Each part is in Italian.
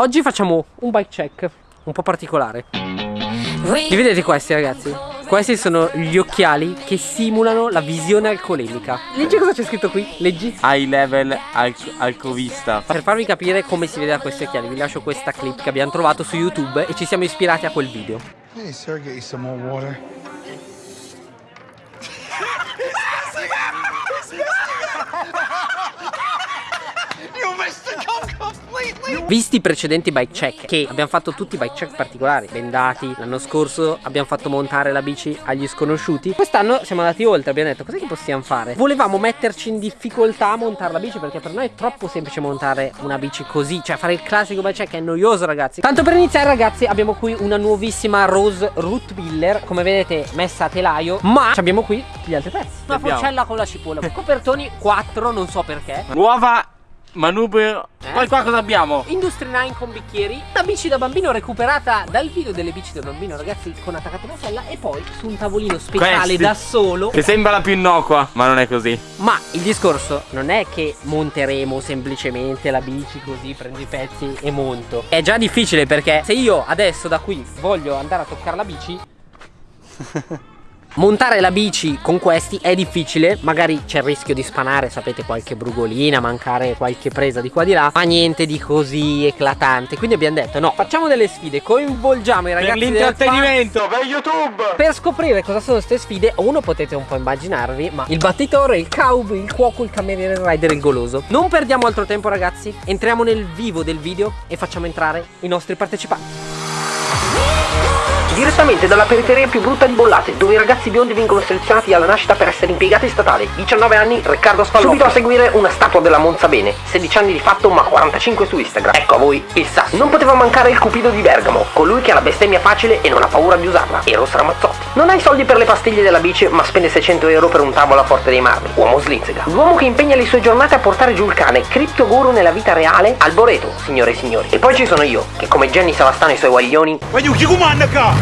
Oggi facciamo un bike check un po' particolare. Li vedete questi ragazzi? Questi sono gli occhiali che simulano la visione alcolemica. Leggi cosa c'è scritto qui? Leggi. High level alc alcovista. Per farvi capire come si vede da questi occhiali, vi lascio questa clip che abbiamo trovato su YouTube e ci siamo ispirati a quel video. Hey, sir, get you some more water. Visti i precedenti bike check che abbiamo fatto tutti bike check particolari bendati l'anno scorso abbiamo fatto montare la bici agli sconosciuti quest'anno siamo andati oltre abbiamo detto cos'è che possiamo fare? Volevamo metterci in difficoltà a montare la bici perché per noi è troppo semplice montare una bici così cioè fare il classico bike check è noioso ragazzi. Tanto per iniziare ragazzi abbiamo qui una nuovissima Rose Root Miller come vedete messa a telaio ma abbiamo qui tutti gli altri pezzi. Una forcella con la cipolla copertoni 4 non so perché. Nuova manubrio. Eh? Poi qua cosa abbiamo? Industry 9 con bicchieri Una bici da bambino recuperata dal video delle bici da bambino ragazzi Con attaccata una sella E poi su un tavolino speciale Questi. da solo Che sembra la più innocua, ma non è così. Ma il discorso non è che monteremo semplicemente la bici così Prendo i pezzi e monto È già difficile perché se io adesso da qui voglio andare a toccare la bici Montare la bici con questi è difficile, magari c'è il rischio di spanare, sapete, qualche brugolina, mancare qualche presa di qua di là, ma niente di così eclatante. Quindi abbiamo detto no, facciamo delle sfide, coinvolgiamo i Per ragazzi del l'intrattenimento, per YouTube. per scoprire cosa sono queste sfide, uno potete un po' immaginarvi, ma il battitore, il cowboy, il cuoco, il cameriere, il rider, il goloso. Non perdiamo altro tempo ragazzi, entriamo nel vivo del video e facciamo entrare i nostri partecipanti. Direttamente dalla periferia più brutta di Bollate, dove i ragazzi biondi vengono selezionati alla nascita per essere impiegati statali. 19 anni, Riccardo Spallotto. Subito a seguire una statua della Monza Bene. 16 anni di fatto, ma 45 su Instagram. Ecco a voi il Sasso. Non poteva mancare il Cupido di Bergamo, colui che ha la bestemmia facile e non ha paura di usarla. Eros Ramazzotti. Non ha i soldi per le pastiglie della bici, ma spende 600 euro per un tavolo a Forte dei Marmi. Uomo slizzega. L'uomo che impegna le sue giornate a portare giù il cane, Cripto Guru nella vita reale, Alboreto, signore e signori. E poi ci sono io, che come Jenny Savastano e i suoi guaglioni, My crown.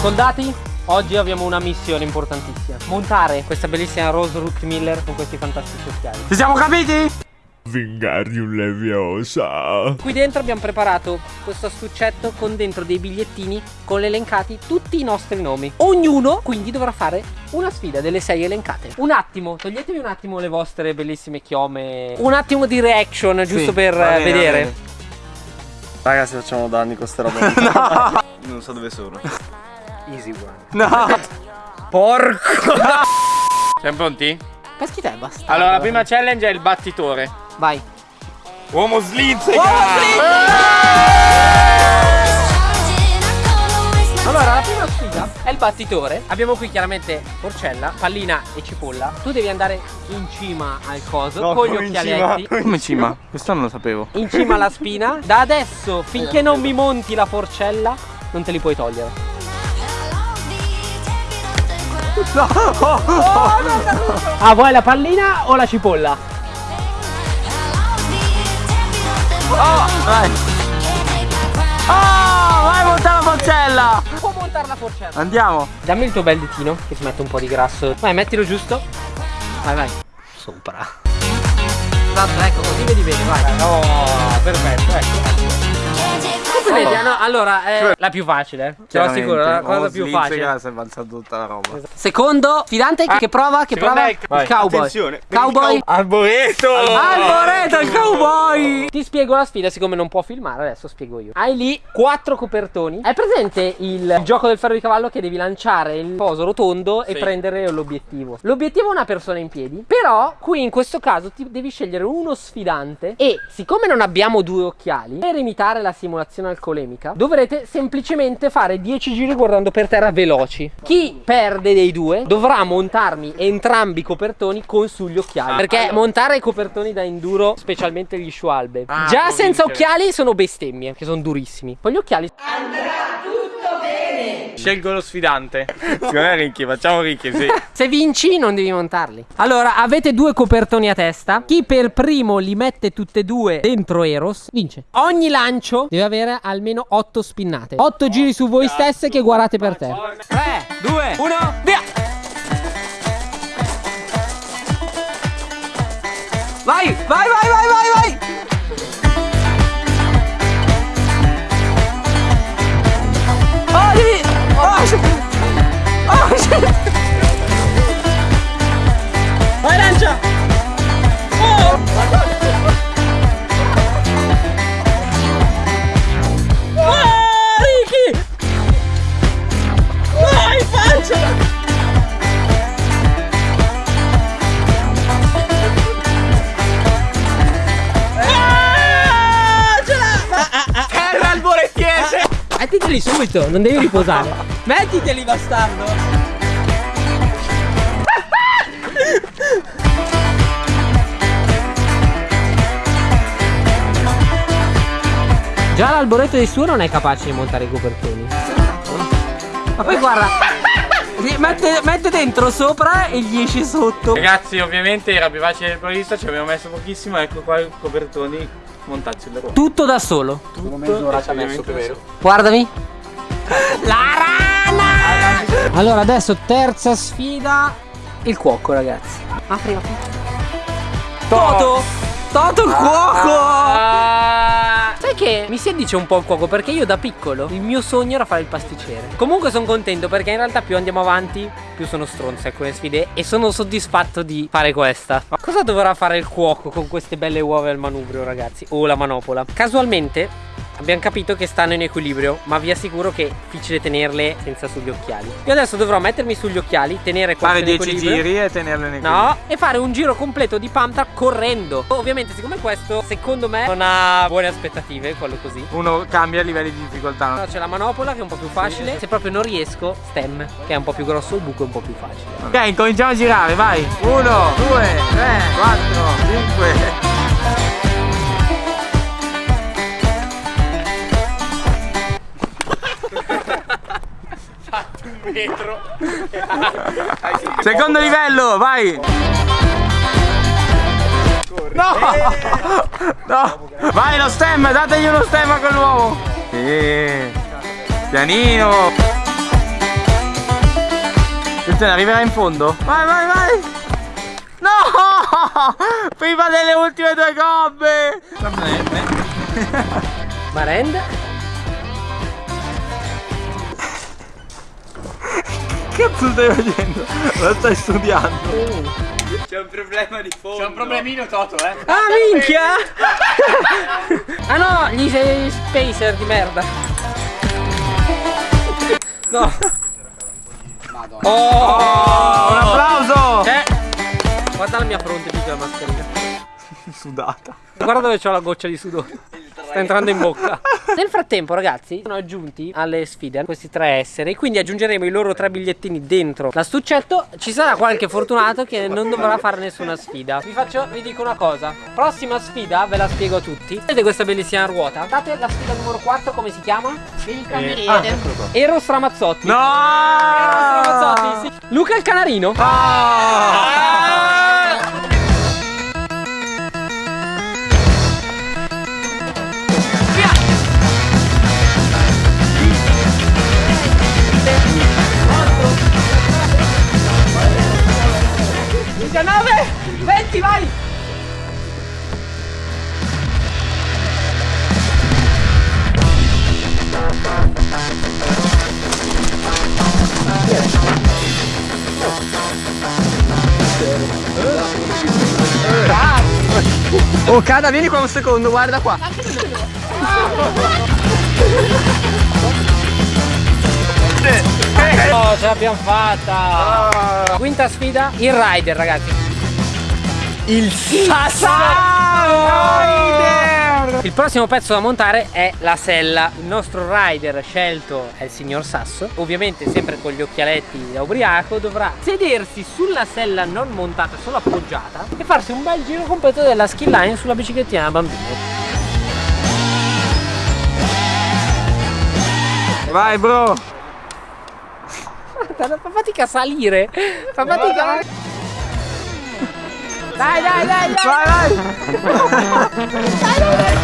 Soldati, oggi abbiamo una missione importantissima. Montare questa bellissima Rose Root Miller con questi fantastici occhiali. Ci siamo capiti? Vingarium Leviosa. Qui dentro abbiamo preparato questo astuccetto con dentro dei bigliettini con elencati tutti i nostri nomi. Ognuno quindi dovrà fare una sfida delle sei elencate. Un attimo, toglietevi un attimo le vostre bellissime chiome. Un attimo di reaction giusto per va eh, bene, va vedere. bene. Ragazzi facciamo danni con sta roba Non so dove sono Easy one. No. Porco! Siamo pronti? Peschi te, basta. Allora, la prima challenge è il battitore. Vai. Uomo slizzega. Allora, la prima sfida è il battitore. Abbiamo qui chiaramente porcella, pallina e cipolla. Tu devi andare in cima al coso No, con gli occhialetti. Come cima? Questo non lo sapevo. In cima alla spina. Da adesso, finché non mi monti la forcella, non te li puoi togliere. Ah, vuoi la pallina o la cipolla? Vai. Oh, vai montare la forcella. Può montare la forcella. Andiamo. Dammi il tuo bel ditino che si mette un po' di grasso. Vai, mettilo giusto. Vai, vai. Sopra. Esatto, ecco, così vedi bene, vai. Oh, perfetto, ecco. Vedi? no, allora, è la più facile. Te lo assicuro, la cosa più facile. Si è avanzata tutta la roba Secondo, fidante, che prova? Che prova? Il cowboy. Attenzione Cowboy. Arboreto. Alboreto, il cowboy! Ti spiego la sfida, siccome non può filmare, adesso spiego io. Hai lì quattro copertoni. Hai presente il gioco del ferro di cavallo che devi lanciare il coso rotondo e prendere l'obiettivo? L'obiettivo è una persona in piedi. Però, qui in questo caso ti devi scegliere uno sfidante. E siccome non abbiamo due occhiali, per imitare la simulazione alcolemica, dovrete semplicemente fare 10 giri guardando per terra veloci. Chi perde dei due dovrà montarmi entrambi i copertoni con sugli occhiali. Perché montare i copertoni da enduro, specialmente gli Schwalbe, Ah, già senza occhiali sono bestemmie, che sono durissimi. Poi gli occhiali Scelgo lo sfidante. Secondo me Ricky, facciamo Ricky, sì. Se vinci non devi montarli. Allora, avete due copertoni a testa. Chi per primo li mette tutte e due dentro Eros, vince. Ogni lancio deve avere almeno otto spinnate. Otto oh, giri su voi cazzo. stesse che guardate per te. 3, 2, 1, via! Vai, vai, vai, vai, vai, vai! Mettiteli subito, non devi riposare. Mettiteli, bastardo. Già l'alboreto di suo non è capace di montare i copertoni. Ma poi guarda, mette, mette dentro sopra e gli esce sotto. Ragazzi, ovviamente era più facile del previsto, ci abbiamo messo pochissimo, ecco qua i copertoni montati sulle ruote. Tutto da solo. Tutto mezz'ora ci ha messo più vero. Guardami. La rana! Allora adesso terza sfida. Il cuoco ragazzi. Apri, apri. Toto! Toto il cuoco! Sai che mi si addice un po' il cuoco perché io da piccolo il mio sogno era fare il pasticcere. Comunque sono contento perché in realtà più andiamo avanti più sono stronze alcune sfide e sono soddisfatto di fare questa. Cosa dovrà fare il cuoco con queste belle uova al manubrio ragazzi? O la manopola? Casualmente abbiamo capito che stanno in equilibrio, ma vi assicuro che è difficile tenerle senza sugli occhiali. Io adesso dovrò mettermi sugli occhiali, tenere questo Fare in 10 equilibrio. giri e tenerle nei No, e fare un giro completo di Panther correndo. Ovviamente, siccome questo, secondo me, non ha buone aspettative, quello così. Uno cambia livelli di difficoltà. No, c'è la manopola che è un po' più facile. Se proprio non riesco, stem, che è un po' più grosso, il buco è un po' più facile. Ok, cominciamo a girare, vai. 1, 2, 3, 4, 5. Secondo livello, vai. No! No! Vai lo stem, dategli uno stem a quell'uomo. Sì. Pianino. Attenzione, arriverà in fondo? Vai, vai, vai! No! Prima delle ultime due gobbe! Marend? Che cazzo stai facendo? Lo stai studiando? C'è un problema di fondo. C'è un problemino Toto, eh? Ah, minchia! ah no, gli sei spacer di merda. No. Oh! Un applauso! Eh, guarda la mia fronte piccola mascherina. Sudata. Guarda dove c'ho la goccia di sudore. Sta entrando in bocca. Nel frattempo, ragazzi, sono aggiunti alle sfide questi tre esseri. Quindi aggiungeremo i loro tre bigliettini dentro l'astuccetto. Ci sarà qualche fortunato che non dovrà fare nessuna sfida. Vi faccio, vi dico una cosa. Prossima sfida, ve la spiego a tutti. Vedete questa bellissima ruota? Guardate la sfida numero 4, come si chiama? Il cameriere. Ah, Ero Stramazzotti. No! Ero Stramazzotti, sì. Luca il canarino. Diciannove, Oh, Cada, vieni qua un secondo, guarda qua. Oh, ce l'abbiamo fatta! Quinta sfida, il rider, ragazzi. Il Sasso Il prossimo pezzo da montare è la sella. Il nostro rider scelto è il signor Sasso. Ovviamente, sempre con gli occhialetti da ubriaco, dovrà sedersi sulla sella non montata, solo appoggiata, e farsi un bel giro completo della skill line sulla biciclettina da bambino. Vai, bro! Fa fatica a salire. Fa fatica. Dai, dai, dai, dai. Vai, vai. dai, dai, dai.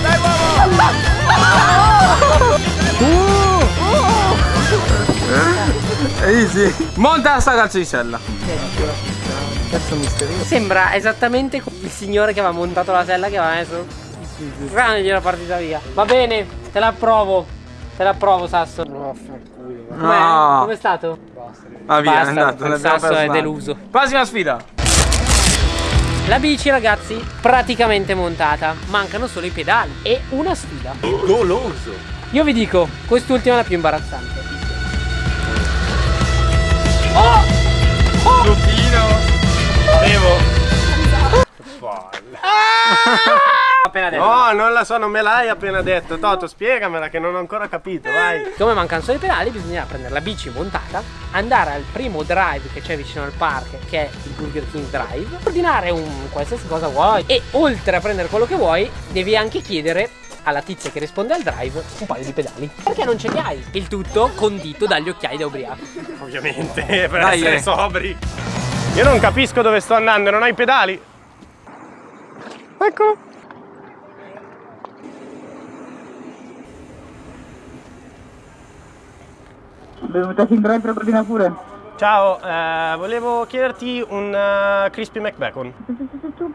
Dai, uomo. Uh. Uh. È easy. Monta sta calcisella. Cazzo misterioso. Sembra esattamente il signore che aveva montato la sella che aveva messo Grande gliela partita via. Va bene, te la approvo. Te la approvo, Sasso. Com'è? No. Com'è stato? Ah, via, Basta, è andato. il sasso è deluso. Prossima sfida. La bici, ragazzi, praticamente montata. Mancano solo i pedali e una sfida. Goloso. Io vi dico, quest'ultima è la più imbarazzante. Oh! Oh! Lupino. Devo. Appena detto. No, non la so, non me l'hai appena detto. Toto, spiegamela che non ho ancora capito, vai. Come mancano solo i pedali, bisogna prendere la bici montata, andare al primo drive che c'è vicino al park, che è il Burger King Drive, ordinare un qualsiasi cosa vuoi e oltre a prendere quello che vuoi, devi anche chiedere alla tizia che risponde al drive un paio di pedali. Perché non ce li hai? Il tutto condito dagli occhiali da ubriaco. Ovviamente, per Dai, essere eh. sobri. Io non capisco dove sto andando, non ho i pedali. Eccolo. Benvenuta in drive per ordinare pure. Ciao, eh, volevo chiederti un eh, crispy McBacon.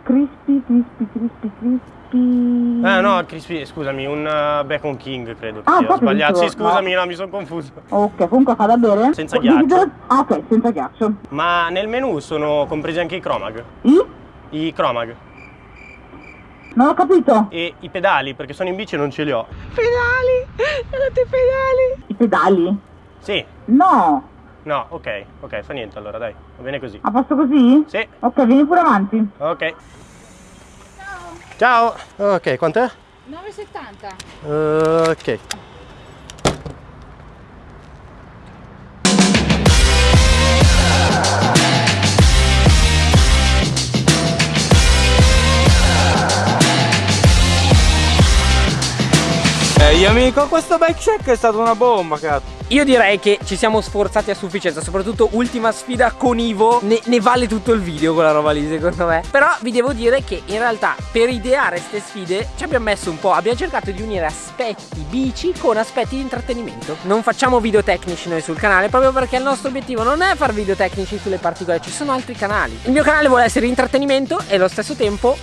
Crispy, crispy, crispy, crispy. Eh no, crispy, scusami, un eh, Bacon King credo che Ah, sia. Ho proprio sbagliato. Sì, scusami, no, mi sono confuso. Ok, comunque fa da bere? Senza ghiaccio. Ah, ok, senza ghiaccio. Ma nel menu sono compresi anche i Chromag. I? I Chromag. Non ho capito. E i pedali, perché sono in bici e non ce li ho. I pedali? Sì. No. No, ok, ok, fa niente allora, dai. Va bene così. A posto così? Sì. Ok, vieni pure avanti. Ok. Ciao. Ok, quant'è? 9,70. Ok. Amico, questo bike check è stata una bomba, cazzo. Io direi che ci siamo sforzati a sufficienza, soprattutto ultima sfida con Ivo, ne, ne vale tutto il video quella roba lì secondo me. Però vi devo dire che in realtà per ideare queste sfide ci abbiamo messo un po', abbiamo cercato di unire aspetti bici con aspetti di intrattenimento. Non facciamo video tecnici noi sul canale proprio perché il nostro obiettivo non è fare video tecnici sulle particole, ci sono altri canali. Il mio canale vuole essere intrattenimento e allo stesso tempo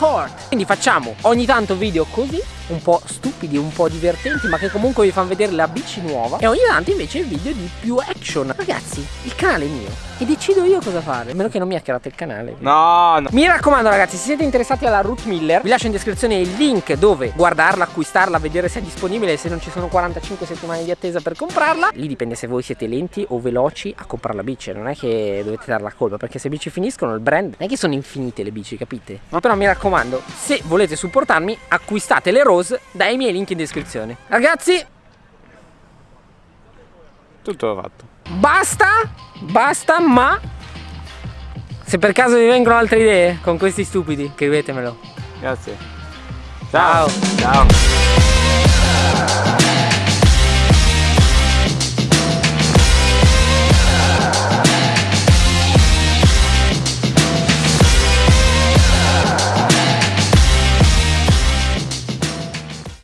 sport. Quindi facciamo ogni tanto video così, un po' stupidi, un po' divertenti, ma che comunque vi fanno vedere la bici nuova. E ogni tanto invece video di più action. Ragazzi, il canale è mio. E decido io cosa fare. A meno che non mi hackerate il canale. No, no. Mi raccomando ragazzi, se siete interessati alla Ruth Miller, vi lascio in descrizione il link dove guardarla, acquistarla, vedere se è disponibile, se non ci sono 45 settimane di attesa per comprarla. Lì dipende se voi siete lenti o veloci a comprare la bici, non è che dovete dare la colpa, perché se bici finiscono il brand non è che sono infinite le bici, capite? Ma però mi raccomando, se volete supportarmi, acquistate le Rose dai miei link in descrizione. Ragazzi, Tutto fatto. basta, basta, ma se per caso vi vengono altre idee con questi stupidi, scrivetemelo. Grazie. Ciao. Ciao.